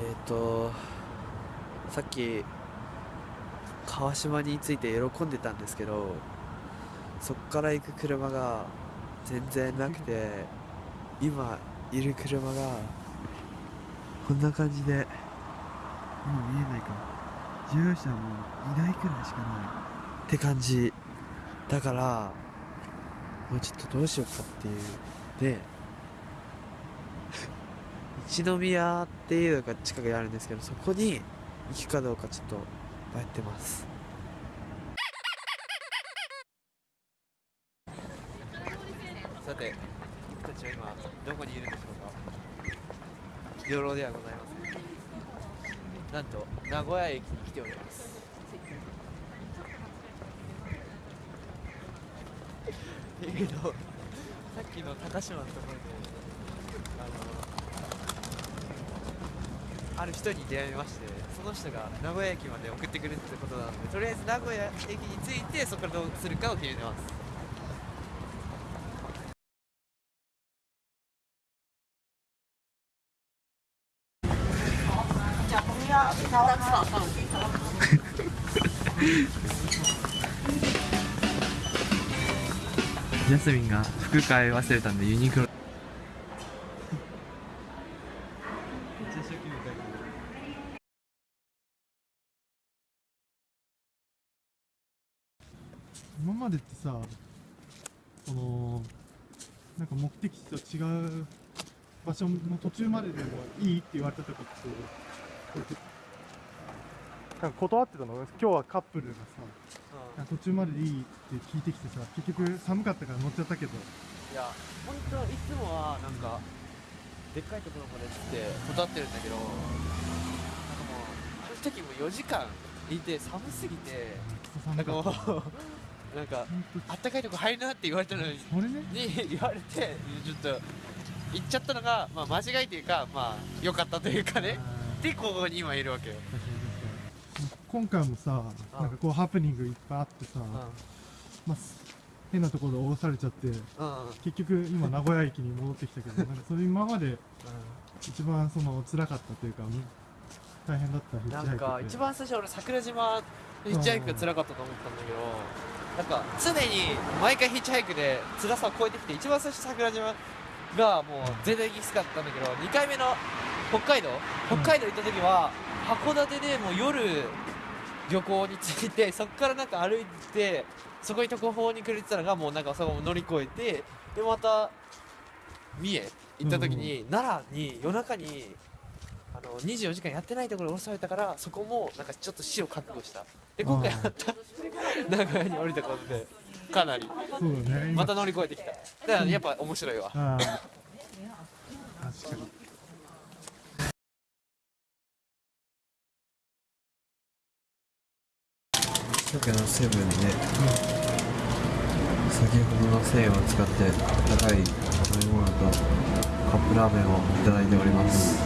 えっ、とさっき川島について喜んでたんですけどそっから行く車が全然なくて今いる車がこんな感じでもう見えないか。乗用車もいないくらいしかない。って感じ。だからもうちょっとどうしようかっていう。で一宮っていうのが近くにあるんですけどそこに行くかどうかちょっと迷ってます。さて僕たちは今どこにいるんでしょうか？養老ではございません。なんと名古屋駅に来ております。っ ていうの。さっきの高島のところであのある人に出会いましてその人が名古屋駅まで送ってくるってことなのでとりあえず名古屋駅に着いてそこからどうするかを決めてます。ジャスミンが服買い忘れたんでユニクロ今までってさそのなんか目的地と違う場所の途中まででもいいって言われた時ってなんか断ってたの？今日はカップルがさなんか途中まででいいって聞いてきてさ結局寒かったから乗っちゃったけど。いや本当いつもはなんかでっかいところまでっつって断ってるんだけどなんかもうあの時も4時間いて寒すぎてなんかもうなんかあったかいとこ入るなって言われたのにそれね。に言われてちょっと行っちゃったのが、まあ、間違いというかまあ良かったというかね。でここに今いるわけよ、今回もさなんかこうハプニングいっぱいあってさ、うん。まあ、変なところで降ろされちゃって結局今名古屋駅に戻ってきたけど なんかそれ今まで一番その辛かったというか大変だったヒッチハイクなんか一番最初俺桜島のヒッチハイクが辛かったと思ったんだけどなんか常に毎回ヒッチハイクで辛さを超えてきて一番最初桜島がもう全体的にきつかったんだけど2回目の北海道？北海道行った時は函館でもう夜漁港に着いて そこからなんか歩いてそこに特報にくれてたのがもうなんかそこも乗り越えてでまた三重行った時に、奈良に夜中にあの24時間やってないところに降ろされたからそこもなんかちょっと死を覚悟した。で今回あーまた名古屋に降りたことで。かなり。そうだね今。また乗り越えてきた。だからやっぱ面白いわ。確かに。近くのセブンで先ほどの1000円を使って高い飲み物とカップラーメンをいただいております